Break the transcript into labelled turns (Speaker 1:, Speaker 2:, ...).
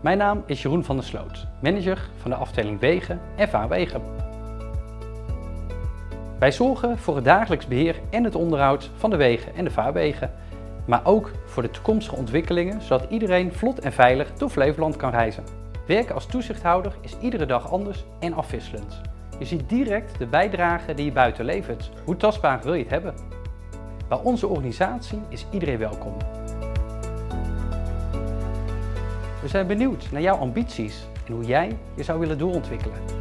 Speaker 1: Mijn naam is Jeroen van der Sloot, manager van de afdeling Wegen en Vaarwegen. Wij zorgen voor het dagelijks beheer en het onderhoud van de wegen en de vaarwegen, maar ook voor de toekomstige ontwikkelingen zodat iedereen vlot en veilig door Flevoland kan reizen. Werken als toezichthouder is iedere dag anders en afwisselend. Je ziet direct de bijdrage die je buiten levert. Hoe tastbaar wil je het hebben? Bij onze organisatie is iedereen welkom. We zijn benieuwd naar jouw ambities en hoe jij je zou willen doorontwikkelen.